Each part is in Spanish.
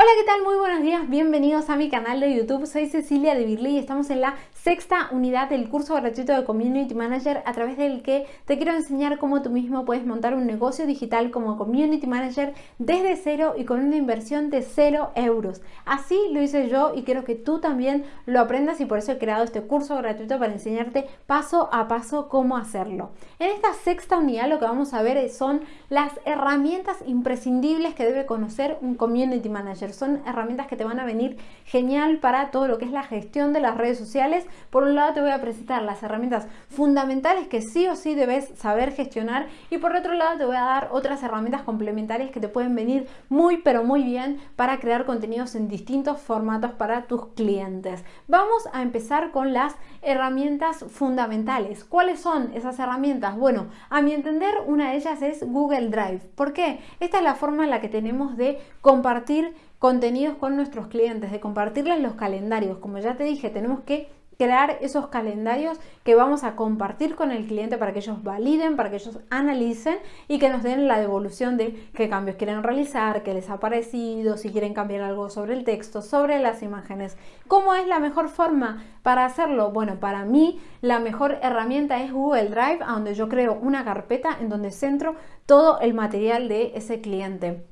Hola, ¿qué tal? Muy buenos días, bienvenidos a mi canal de YouTube. Soy Cecilia de Birly y estamos en la sexta unidad del curso gratuito de Community Manager a través del que te quiero enseñar cómo tú mismo puedes montar un negocio digital como Community Manager desde cero y con una inversión de cero euros. Así lo hice yo y quiero que tú también lo aprendas y por eso he creado este curso gratuito para enseñarte paso a paso cómo hacerlo. En esta sexta unidad lo que vamos a ver son las herramientas imprescindibles que debe conocer un Community Manager son herramientas que te van a venir genial para todo lo que es la gestión de las redes sociales. Por un lado te voy a presentar las herramientas fundamentales que sí o sí debes saber gestionar y por otro lado te voy a dar otras herramientas complementarias que te pueden venir muy pero muy bien para crear contenidos en distintos formatos para tus clientes. Vamos a empezar con las herramientas fundamentales. ¿Cuáles son esas herramientas? Bueno, a mi entender una de ellas es Google Drive. ¿Por qué? Esta es la forma en la que tenemos de compartir contenidos con nuestros clientes, de compartirles los calendarios. Como ya te dije, tenemos que crear esos calendarios que vamos a compartir con el cliente para que ellos validen, para que ellos analicen y que nos den la devolución de qué cambios quieren realizar, qué les ha parecido, si quieren cambiar algo sobre el texto, sobre las imágenes. ¿Cómo es la mejor forma para hacerlo? Bueno, para mí la mejor herramienta es Google Drive, donde yo creo una carpeta en donde centro todo el material de ese cliente.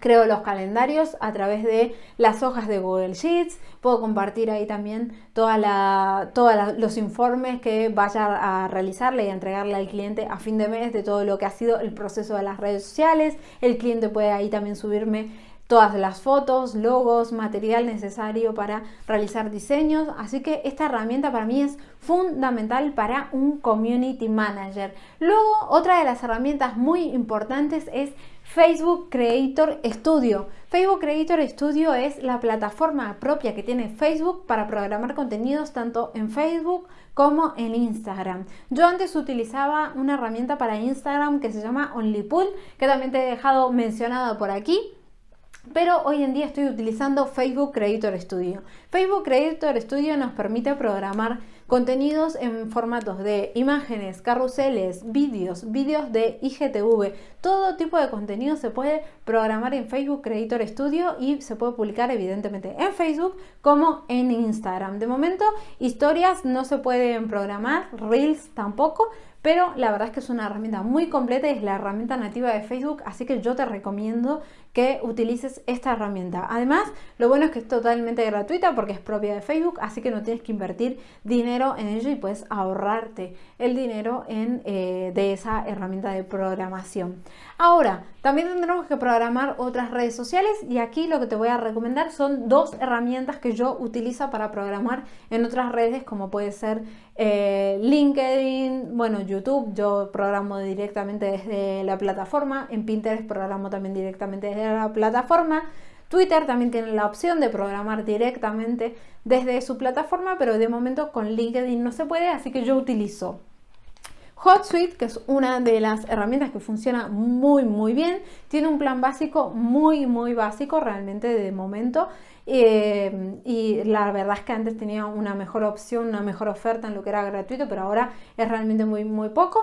Creo los calendarios a través de las hojas de Google Sheets. Puedo compartir ahí también todos los informes que vaya a realizarle y a entregarle al cliente a fin de mes de todo lo que ha sido el proceso de las redes sociales. El cliente puede ahí también subirme todas las fotos, logos, material necesario para realizar diseños. Así que esta herramienta para mí es fundamental para un community manager. Luego, otra de las herramientas muy importantes es Facebook Creator Studio. Facebook Creator Studio es la plataforma propia que tiene Facebook para programar contenidos tanto en Facebook como en Instagram. Yo antes utilizaba una herramienta para Instagram que se llama OnlyPool, que también te he dejado mencionado por aquí pero hoy en día estoy utilizando Facebook Creator Studio. Facebook Creator Studio nos permite programar contenidos en formatos de imágenes, carruseles, vídeos, vídeos de IGTV. Todo tipo de contenido se puede programar en Facebook Creator Studio y se puede publicar evidentemente en Facebook como en Instagram. De momento, historias no se pueden programar, Reels tampoco, pero la verdad es que es una herramienta muy completa y es la herramienta nativa de Facebook, así que yo te recomiendo que utilices esta herramienta. Además, lo bueno es que es totalmente gratuita porque es propia de Facebook, así que no tienes que invertir dinero en ello y puedes ahorrarte el dinero en, eh, de esa herramienta de programación. Ahora, también tendremos que programar otras redes sociales y aquí lo que te voy a recomendar son dos herramientas que yo utilizo para programar en otras redes como puede ser eh, LinkedIn, bueno, YouTube, yo programo directamente desde la plataforma, en Pinterest programo también directamente desde la plataforma. Twitter también tiene la opción de programar directamente desde su plataforma, pero de momento con LinkedIn no se puede, así que yo utilizo HotSuite, que es una de las herramientas que funciona muy muy bien, tiene un plan básico muy muy básico realmente de momento eh, y la verdad es que antes tenía una mejor opción, una mejor oferta en lo que era gratuito, pero ahora es realmente muy muy poco.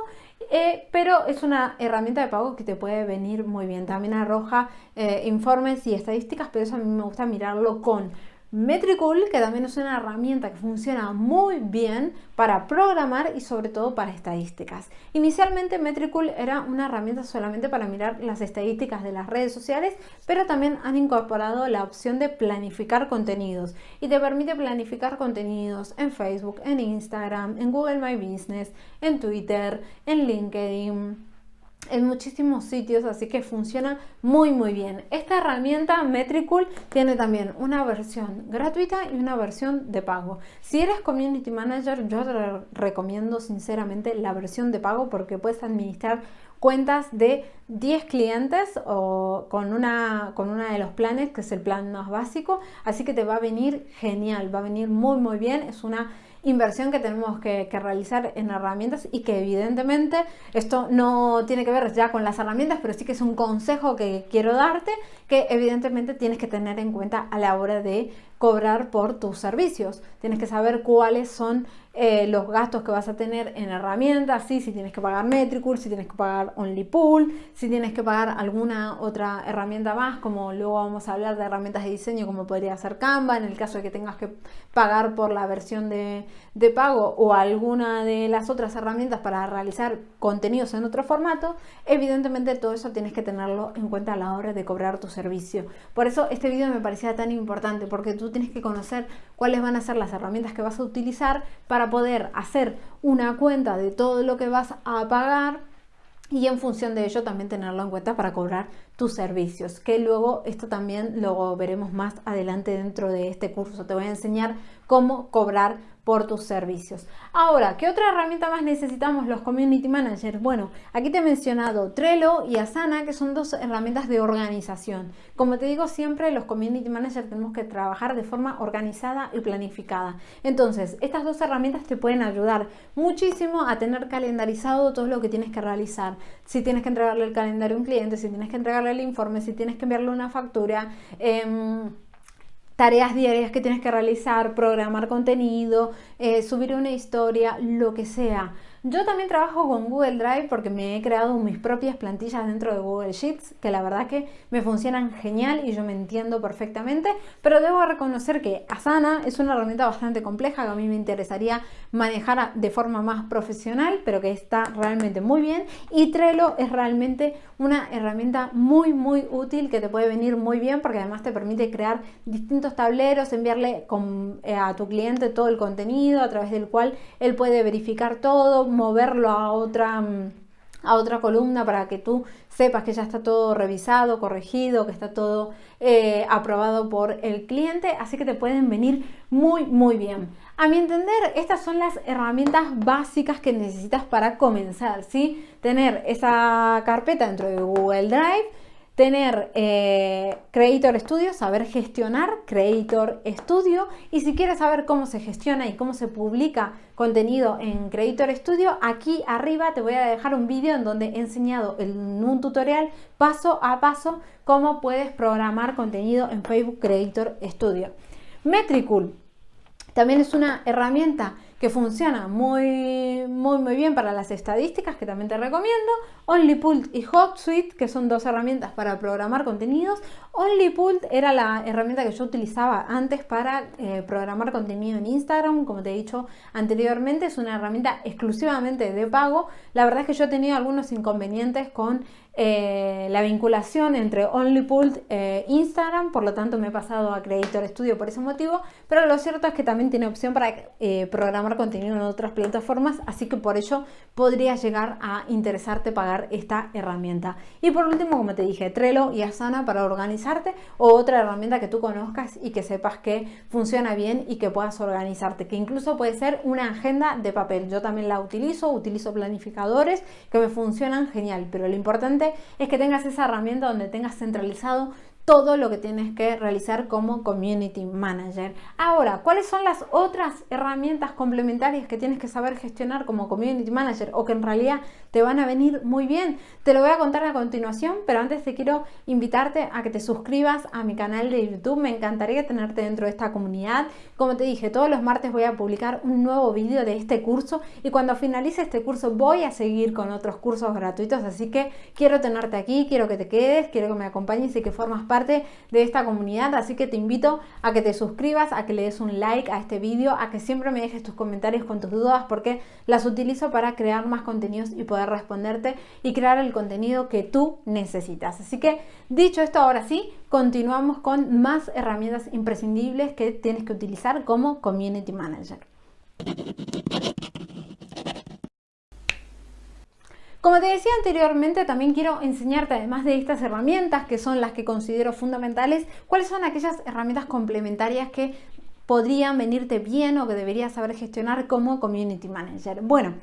Eh, pero es una herramienta de pago que te puede venir muy bien. También arroja eh, informes y estadísticas, pero eso a mí me gusta mirarlo con Metricool, que también es una herramienta que funciona muy bien para programar y sobre todo para estadísticas. Inicialmente Metricool era una herramienta solamente para mirar las estadísticas de las redes sociales, pero también han incorporado la opción de planificar contenidos y te permite planificar contenidos en Facebook, en Instagram, en Google My Business, en Twitter, en LinkedIn en muchísimos sitios, así que funciona muy muy bien. Esta herramienta Metricool tiene también una versión gratuita y una versión de pago. Si eres Community Manager, yo te recomiendo sinceramente la versión de pago porque puedes administrar cuentas de 10 clientes o con una con una de los planes que es el plan más básico así que te va a venir genial va a venir muy muy bien es una inversión que tenemos que, realizar en herramientas y que evidentemente esto no tiene que ver ya con las herramientas, pero sí que es un consejo que quiero darte que evidentemente tienes que tener en cuenta a la hora de cobrar por tus servicios. Tienes que saber cuáles son eh, los gastos que vas a tener en herramientas, ¿sí? si tienes que pagar Metricool, si tienes que pagar OnlyPool, si tienes que pagar alguna otra herramienta más, como luego vamos a hablar de herramientas de diseño, como podría ser Canva, en el caso de que tengas que pagar por la versión de, de pago o alguna de las otras herramientas para realizar contenidos en otro formato, evidentemente todo eso tienes que tenerlo en cuenta a la hora de cobrar tu servicio. Por eso este video me parecía tan importante, porque tú tienes que conocer cuáles van a ser las herramientas que vas a utilizar para poder hacer una cuenta de todo lo que vas a pagar y en función de ello también tenerlo en cuenta para cobrar tus servicios, que luego esto también lo veremos más adelante dentro de este curso. Te voy a enseñar cómo cobrar por tus servicios. Ahora, ¿qué otra herramienta más necesitamos los Community Managers? Bueno, aquí te he mencionado Trello y Asana, que son dos herramientas de organización. Como te digo siempre, los Community Managers tenemos que trabajar de forma organizada y planificada. Entonces, estas dos herramientas te pueden ayudar muchísimo a tener calendarizado todo lo que tienes que realizar. Si tienes que entregarle el calendario a un cliente, si tienes que entregarle el informe, si tienes que enviarle una factura, eh, tareas diarias que tienes que realizar, programar contenido, eh, subir una historia, lo que sea. Yo también trabajo con Google Drive porque me he creado mis propias plantillas dentro de Google Sheets que la verdad que me funcionan genial y yo me entiendo perfectamente, pero debo reconocer que Asana es una herramienta bastante compleja que a mí me interesaría manejar de forma más profesional, pero que está realmente muy bien y Trello es realmente una herramienta muy muy útil que te puede venir muy bien porque además te permite crear distintos tableros, enviarle eh, a tu cliente todo el contenido a través del cual él puede verificar todo, moverlo a otra, a otra columna para que tú sepas que ya está todo revisado, corregido, que está todo eh, aprobado por el cliente, así que te pueden venir muy muy bien. A mi entender, estas son las herramientas básicas que necesitas para comenzar, ¿sí? Tener esa carpeta dentro de Google Drive, tener eh, Creator Studio, saber gestionar Creator Studio y si quieres saber cómo se gestiona y cómo se publica contenido en Creator Studio, aquí arriba te voy a dejar un vídeo en donde he enseñado en un tutorial paso a paso cómo puedes programar contenido en Facebook Creator Studio. Metricool también es una herramienta que funciona muy, muy, muy bien para las estadísticas, que también te recomiendo. OnlyPult y HotSuite, que son dos herramientas para programar contenidos. OnlyPult era la herramienta que yo utilizaba antes para eh, programar contenido en Instagram. Como te he dicho anteriormente, es una herramienta exclusivamente de pago. La verdad es que yo he tenido algunos inconvenientes con eh, la vinculación entre OnlyPult e Instagram, por lo tanto me he pasado a Creator Studio por ese motivo, pero lo cierto es que también tiene opción para eh, programar contenido en otras plataformas, así que por ello podría llegar a interesarte pagar esta herramienta. Y por último, como te dije, Trello y Asana para organizarte o otra herramienta que tú conozcas y que sepas que funciona bien y que puedas organizarte, que incluso puede ser una agenda de papel. Yo también la utilizo, utilizo planificadores que me funcionan genial, pero lo importante es que tengas esa herramienta donde tengas centralizado todo lo que tienes que realizar como Community Manager. Ahora, ¿cuáles son las otras herramientas complementarias que tienes que saber gestionar como Community Manager o que en realidad te van a venir muy bien? Te lo voy a contar a continuación, pero antes te quiero invitarte a que te suscribas a mi canal de YouTube. Me encantaría tenerte dentro de esta comunidad. Como te dije, todos los martes voy a publicar un nuevo vídeo de este curso y cuando finalice este curso voy a seguir con otros cursos gratuitos, así que quiero tenerte aquí, quiero que te quedes, quiero que me acompañes y que formas de esta comunidad, así que te invito a que te suscribas, a que le des un like a este vídeo, a que siempre me dejes tus comentarios con tus dudas porque las utilizo para crear más contenidos y poder responderte y crear el contenido que tú necesitas. Así que dicho esto, ahora sí, continuamos con más herramientas imprescindibles que tienes que utilizar como Community Manager. Como te decía anteriormente, también quiero enseñarte, además de estas herramientas, que son las que considero fundamentales, cuáles son aquellas herramientas complementarias que podrían venirte bien o que deberías saber gestionar como Community Manager. Bueno,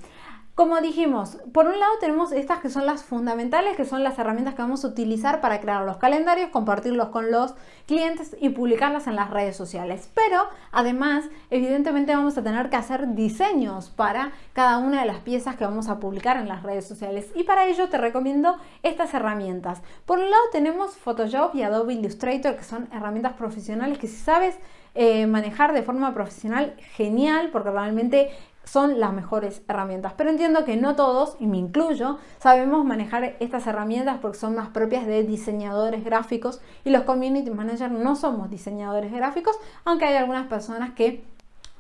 como dijimos, por un lado tenemos estas que son las fundamentales, que son las herramientas que vamos a utilizar para crear los calendarios, compartirlos con los clientes y publicarlas en las redes sociales. Pero además, evidentemente vamos a tener que hacer diseños para cada una de las piezas que vamos a publicar en las redes sociales. Y para ello te recomiendo estas herramientas. Por un lado tenemos Photoshop y Adobe Illustrator, que son herramientas profesionales que si sabes eh, manejar de forma profesional, genial, porque realmente son las mejores herramientas. Pero entiendo que no todos, y me incluyo, sabemos manejar estas herramientas porque son más propias de diseñadores gráficos y los community managers no somos diseñadores gráficos, aunque hay algunas personas que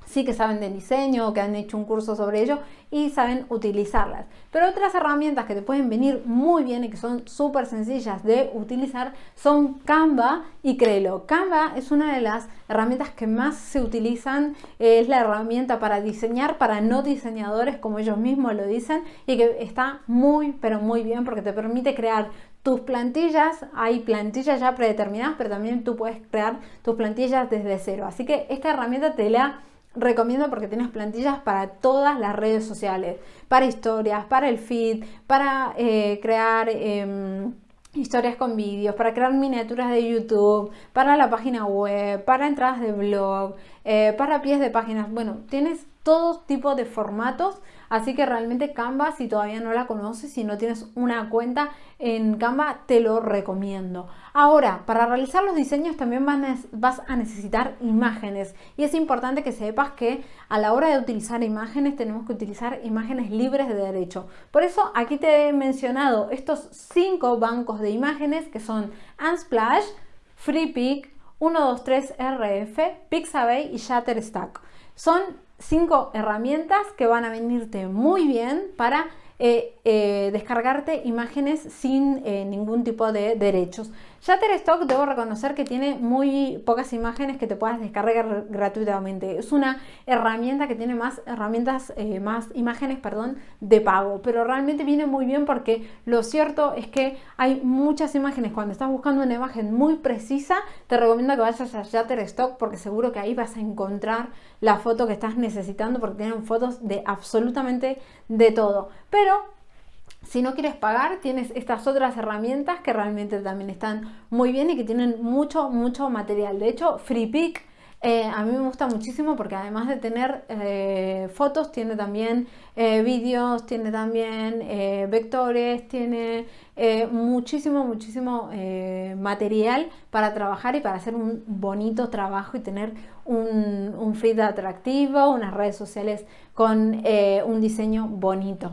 sí que saben de diseño o que han hecho un curso sobre ello y saben utilizarlas. Pero otras herramientas que te pueden venir muy bien y que son súper sencillas de utilizar son Canva y Crelo. Canva es una de las herramientas que más se utilizan, es la herramienta para diseñar para no diseñadores como ellos mismos lo dicen y que está muy pero muy bien porque te permite crear tus plantillas, hay plantillas ya predeterminadas, pero también tú puedes crear tus plantillas desde cero. Así que esta herramienta te la recomiendo porque tienes plantillas para todas las redes sociales, para historias, para el feed, para eh, crear em, historias con vídeos, para crear miniaturas de YouTube, para la página web, para entradas de blog, eh, para pies de páginas. Bueno, tienes todo tipo de formatos Así que realmente Canva, si todavía no la conoces, si no tienes una cuenta en Canva, te lo recomiendo. Ahora, para realizar los diseños también vas a necesitar imágenes y es importante que sepas que a la hora de utilizar imágenes tenemos que utilizar imágenes libres de derecho. Por eso aquí te he mencionado estos cinco bancos de imágenes que son Unsplash, FreePic, 123RF, Pixabay y Shutterstock. Son cinco herramientas que van a venirte muy bien para eh, eh, descargarte imágenes sin eh, ningún tipo de derechos. Shutterstock debo reconocer que tiene muy pocas imágenes que te puedas descargar gratuitamente. Es una herramienta que tiene más herramientas, más imágenes, perdón, de pago. Pero realmente viene muy bien porque lo cierto es que hay muchas imágenes. Cuando estás buscando una imagen muy precisa, te recomiendo que vayas a Shutterstock porque seguro que ahí vas a encontrar la foto que estás necesitando porque tienen fotos de absolutamente de todo. Pero si no quieres pagar, tienes estas otras herramientas que realmente también están muy bien y que tienen mucho, mucho material. De hecho, FreePic eh, a mí me gusta muchísimo porque además de tener eh, fotos, tiene también eh, vídeos, tiene también vectores, tiene muchísimo, muchísimo material para trabajar y para hacer un bonito trabajo y tener un, un feed atractivo, unas redes sociales con un diseño bonito.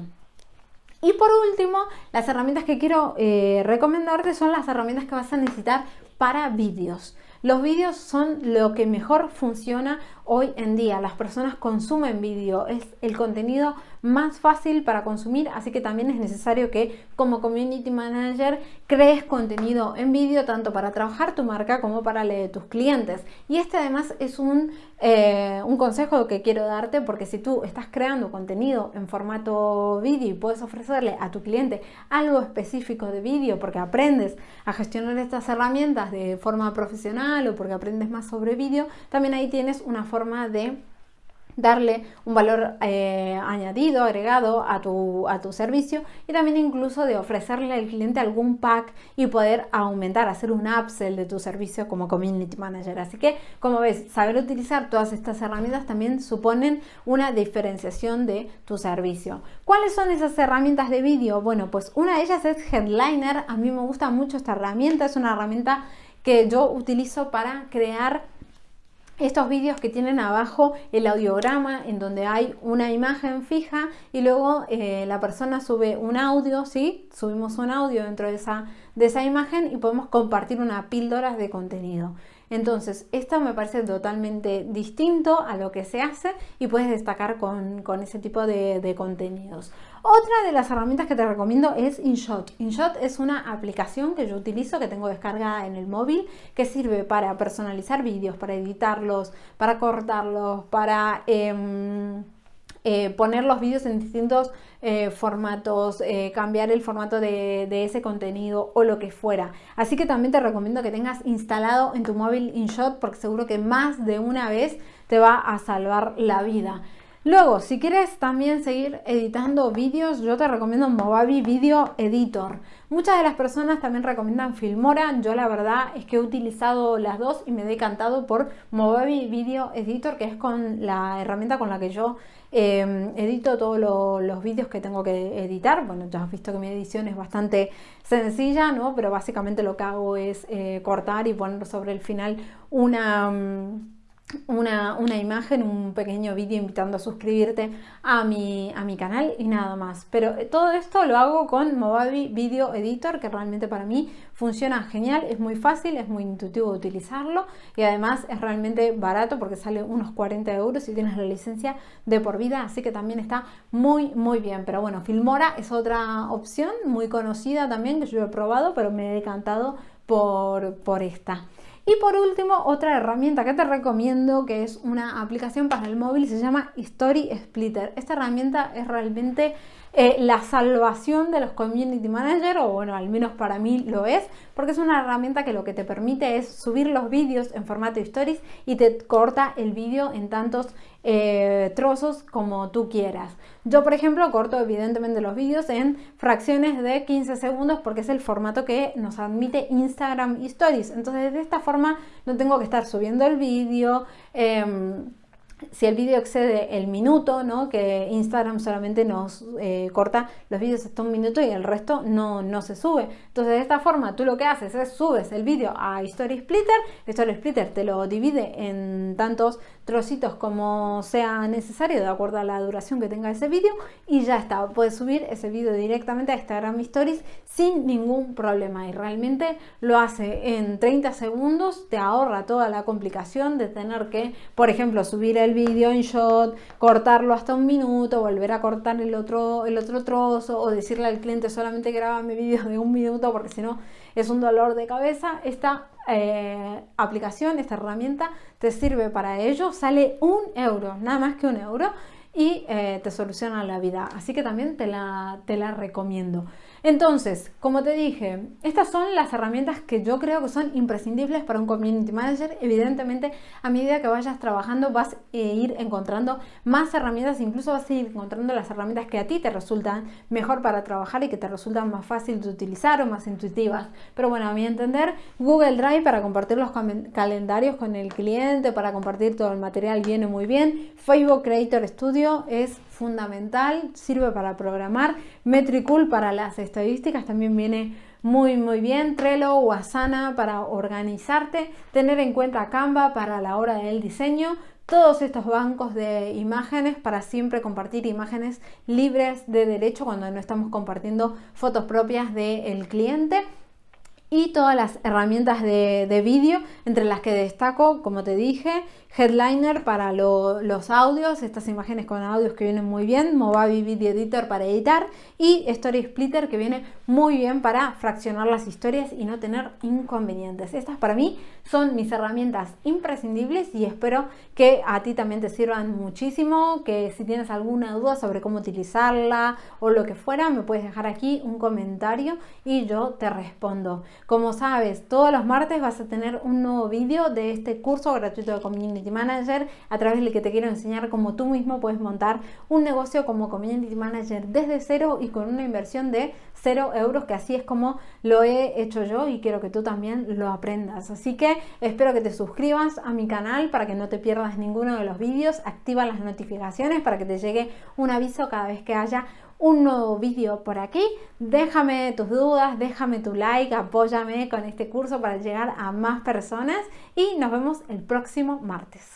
Y por último, las herramientas que quiero eh, recomendarte son las herramientas que vas a necesitar para vídeos. Los vídeos son lo que mejor funciona hoy en día. Las personas consumen vídeo, es el contenido más fácil para consumir, así que también es necesario que como community manager crees contenido en vídeo tanto para trabajar tu marca como para leer tus clientes. Y este además es un, eh, un consejo que quiero darte porque si tú estás creando contenido en formato vídeo y puedes ofrecerle a tu cliente algo específico de vídeo porque aprendes a gestionar estas herramientas de forma profesional o porque aprendes más sobre vídeo, también ahí tienes una forma de darle un valor eh, añadido, agregado a tu, a tu servicio y también incluso de ofrecerle al cliente algún pack y poder aumentar, hacer un upsell de tu servicio como community manager. Así que, como ves, saber utilizar todas estas herramientas también suponen una diferenciación de tu servicio. ¿Cuáles son esas herramientas de vídeo? Bueno, pues una de ellas es Headliner. A mí me gusta mucho esta herramienta, es una herramienta que yo utilizo para crear estos vídeos que tienen abajo el audiograma en donde hay una imagen fija y luego eh, la persona sube un audio, ¿sí? Subimos un audio dentro de esa, de esa imagen y podemos compartir una píldora de contenido. Entonces, esto me parece totalmente distinto a lo que se hace y puedes destacar con, ese tipo de, contenidos. Otra de las herramientas que te recomiendo es InShot. InShot es una aplicación que yo utilizo, que tengo descargada en el móvil, que sirve para personalizar vídeos, para editarlos, para cortarlos, para... Em, eh, poner los vídeos en distintos eh, formatos, eh, cambiar el formato de, de, ese contenido o lo que fuera. Así que también te recomiendo que tengas instalado en tu móvil InShot porque seguro que más de una vez te va a salvar la vida. Luego, si quieres también seguir editando vídeos, yo te recomiendo Movavi Video Editor. Muchas de las personas también recomiendan Filmora. Yo la verdad es que he utilizado las dos y me he decantado por Movavi Video Editor, que es con la herramienta con la que yo em, edito todos los vídeos que tengo que editar. Bueno, ya has visto que mi edición es bastante sencilla, ¿no? Pero básicamente lo que hago es eh, cortar y poner sobre el final una... Mm, una, una, imagen, un pequeño vídeo invitando a suscribirte a mi, a mi canal y nada más. Pero todo esto lo hago con Movavi Video Editor, que realmente para mí funciona genial, es muy fácil, es muy intuitivo utilizarlo y además es realmente barato porque sale unos 40 euros y tienes la licencia de por vida, así que también está muy muy bien. Pero bueno, Filmora es otra opción muy conocida también que yo he probado, pero me he decantado por, por esta. Y por último, otra herramienta que te recomiendo, que es una aplicación para el móvil, se llama Story Splitter. Esta herramienta es realmente eh, la salvación de los Community Manager, o bueno, al menos para mí lo es, porque es una herramienta que lo que te permite es subir los vídeos en formato stories y te corta el vídeo en tantos eh, trozos como tú quieras. Yo, por ejemplo, corto evidentemente los vídeos en fracciones de 15 segundos porque es el formato que nos admite Instagram Stories. Entonces, de esta forma no tengo que estar subiendo el vídeo. Em, si el vídeo excede el minuto, ¿no? que Instagram solamente nos eh, corta los vídeos hasta un minuto y el resto no, no se sube. Entonces de esta forma tú lo que haces es subes el vídeo a Story Splitter, Story Splitter te lo divide en tantos trocitos como sea necesario de acuerdo a la duración que tenga ese vídeo y ya está, puedes subir ese vídeo directamente a Instagram Stories sin ningún problema y realmente lo hace en 30 segundos, te ahorra toda la complicación de tener que, por ejemplo, subir el vídeo en shot, cortarlo hasta un minuto, volver a cortar el otro, el otro trozo o decirle al cliente solamente graba mi vídeo de un minuto porque si no es un dolor de cabeza. Esta eh, aplicación, esta herramienta te sirve para ello, sale un euro, nada más que un euro y eh, te soluciona la vida. Así que también te la, te la recomiendo. Entonces, como te dije, estas son las herramientas que yo creo que son imprescindibles para un community manager. Evidentemente, a medida que vayas trabajando vas a ir encontrando más herramientas, incluso vas a ir encontrando las herramientas que a ti te resultan mejor para trabajar y que te resultan más fácil de utilizar o más intuitivas. Pero bueno, a mi entender, Google Drive para compartir los calendarios con el cliente, para compartir todo el material viene muy bien. Facebook Creator Studio es fundamental, sirve para programar. Metricool para las estadísticas también viene muy muy bien. Trello o Asana para organizarte. Tener en cuenta Canva para la hora del diseño. Todos estos bancos de imágenes para siempre compartir imágenes libres de derecho cuando no estamos compartiendo fotos propias del cliente y todas las herramientas de, de vídeo, entre las que destaco, como te dije, Headliner para los audios, estas imágenes con audios que vienen muy bien, Movavi Video Editor para editar y Story Splitter que viene muy bien para fraccionar las historias y no tener inconvenientes. Estas para mí son mis herramientas imprescindibles y espero que a ti también te sirvan muchísimo, que si tienes alguna duda sobre cómo utilizarla o lo que fuera, me puedes dejar aquí un comentario y yo te respondo. Como sabes, todos los martes vas a tener un nuevo vídeo de este curso gratuito de Manager a través del que te quiero enseñar cómo tú mismo puedes montar un negocio como Community Manager desde cero y con una inversión de cero euros, que así es como lo he hecho yo y quiero que tú también lo aprendas. Así que espero que te suscribas a mi canal para que no te pierdas ninguno de los vídeos, activa las notificaciones para que te llegue un aviso cada vez que haya un nuevo vídeo por aquí. Déjame tus dudas, déjame tu like, apóyame con este curso para llegar a más personas y nos vemos el próximo martes.